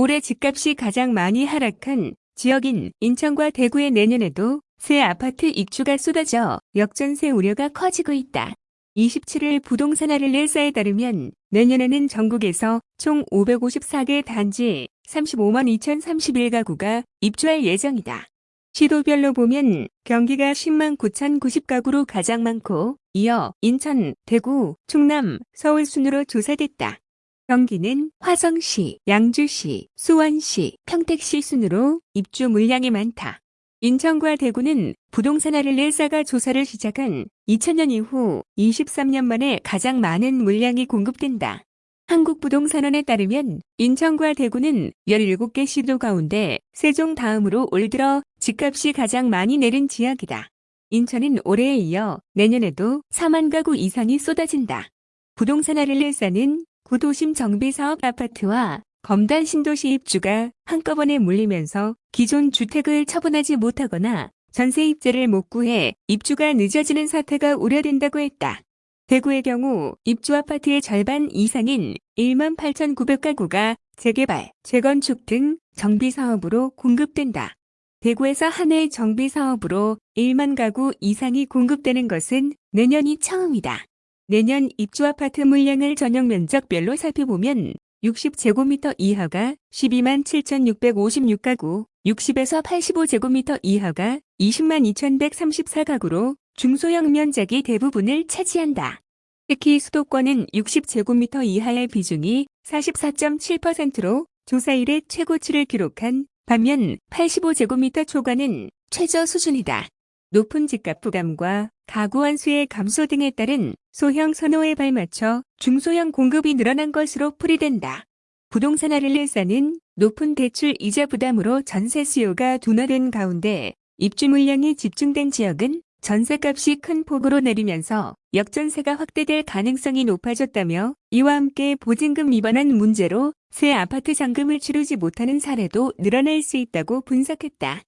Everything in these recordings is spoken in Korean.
올해 집값이 가장 많이 하락한 지역인 인천과 대구의 내년에도 새 아파트 입주가 쏟아져 역전세 우려가 커지고 있다. 27일 부동산 아를레사에 따르면 내년에는 전국에서 총 554개 단지 35만 2031가구가 입주할 예정이다. 시도별로 보면 경기가 10만 9,090가구로 가장 많고 이어 인천, 대구, 충남, 서울 순으로 조사됐다. 경기는 화성시, 양주시, 수원시, 평택시 순으로 입주 물량이 많다. 인천과 대구는 부동산 아를레사가 조사를 시작한 2000년 이후 23년 만에 가장 많은 물량이 공급된다. 한국부동산원에 따르면 인천과 대구는 17개 시도 가운데 세종 다음으로 올 들어 집값이 가장 많이 내린 지역이다. 인천은 올해에 이어 내년에도 4만 가구 이상이 쏟아진다. 부동산 아를레사는 구도심 정비사업 아파트와 검단 신도시 입주가 한꺼번에 몰리면서 기존 주택을 처분하지 못하거나 전세 입자를 못 구해 입주가 늦어지는 사태가 우려된다고 했다. 대구의 경우 입주 아파트의 절반 이상인 1만 8,900가구가 재개발, 재건축 등 정비사업으로 공급된다. 대구에서 한 해 정비사업으로 1만 가구 이상이 공급되는 것은 내년이 처음이다. 내년 입주 아파트 물량을 전용 면적별로 살펴보면 60제곱미터 이하가 12만 7,656가구, 60에서 85제곱미터 이하가 20만 2,134가구로 중소형 면적이 대부분을 차지한다. 특히 수도권은 60제곱미터 이하의 비중이 44.7%로 조사 일의 최고치를 기록한 반면 85제곱미터 초과는 최저 수준이다. 높은 집값 부담과 가구 환수의 감소 등에 따른 소형 선호에 발맞춰 중소형 공급이 늘어난 것으로 풀이된다. 부동산 아를레사는 높은 대출 이자 부담으로 전세 수요가 둔화된 가운데 입주 물량이 집중된 지역은 전세값이 큰 폭으로 내리면서 역전세가 확대될 가능성이 높아졌다며 이와 함께 보증금 위반한 문제로 새 아파트 잔금을 치르지 못하는 사례도 늘어날 수 있다고 분석했다.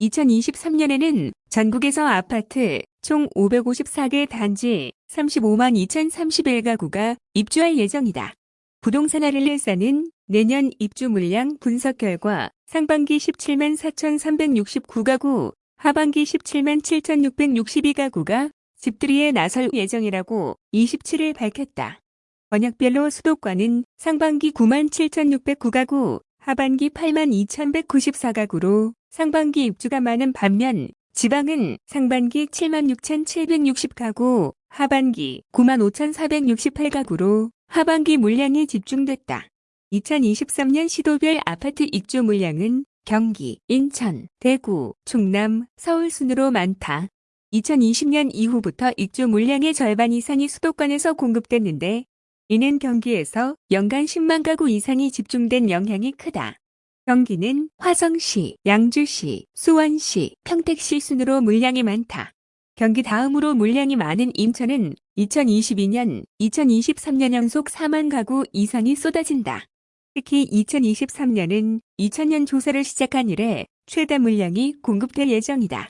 2023년에는 전국에서 아파트 총 554개 단지 35만 2031가구가 입주할 예정이다. 부동산 아를레사는 내년 입주 물량 분석 결과 상반기 17만 4,369가구, 하반기 17만 7,662가구가 집들이에 나설 예정이라고 27일 밝혔다. 번역별로 수도권은 상반기 9만 7,609가구, 하반기 8만 2,194가구로 상반기 입주가 많은 반면 지방은 상반기 7만 6,760가구, 하반기 9만 5,468가구로 하반기 물량이 집중됐다. 2023년 시도별 아파트 입주 물량은 경기, 인천, 대구, 충남, 서울 순으로 많다. 2020년 이후부터 입주 물량의 절반 이상이 수도권에서 공급됐는데 이는 경기에서 연간 10만 가구 이상이 집중된 영향이 크다. 경기는 화성시, 양주시, 수원시, 평택시 순으로 물량이 많다. 경기 다음으로 물량이 많은 인천은 2022년, 2023년 연속 4만 가구 이상이 쏟아진다. 특히 2023년은 2000년 조사를 시작한 이래 최다 물량이 공급될 예정이다.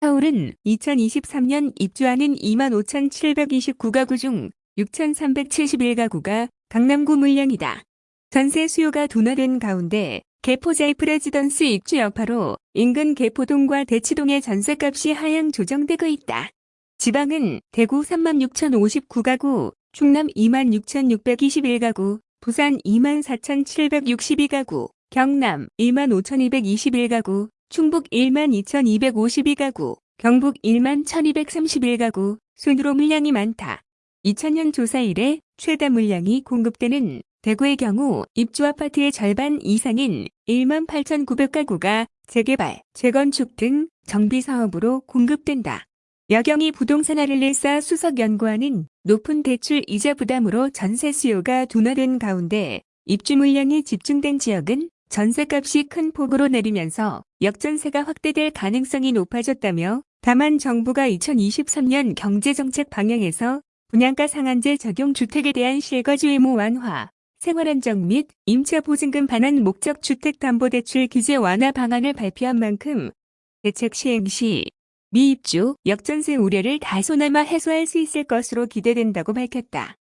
서울은 2023년 입주하는 2만 5,729가구 중 6,371가구가 강남구 물량이다. 전세 수요가 둔화된 가운데 개포자이 프레지던스 입주 여파로 인근 개포동과 대치동의 전세값이 하향 조정되고 있다. 지방은 대구 36,059가구, 충남 26,621가구, 부산 24,762가구, 경남 15,221가구, 충북 12,252가구, 경북 11,231가구 순으로 물량이 많다. 2000년 조사 이래 최다 물량이 공급되는 대구의 경우 입주 아파트의 절반 이상인 1만 8,900가구가 재개발, 재건축 등 정비 사업으로 공급된다. 여경이 부동산 아를레사 수석 연구원은 높은 대출 이자 부담으로 전세 수요가 둔화된 가운데 입주 물량이 집중된 지역은 전세값이 큰 폭으로 내리면서 역전세가 확대될 가능성이 높아졌다며 다만 정부가 2023년 경제정책 방향에서 분양가 상한제 적용 주택에 대한 실거주 의무 완화, 생활안정 및 임차 보증금 반환 목적 주택담보대출 규제 완화 방안을 발표한 만큼 대책 시행 시 미입주 역전세 우려를 다소나마 해소할 수 있을 것으로 기대된다고 밝혔다.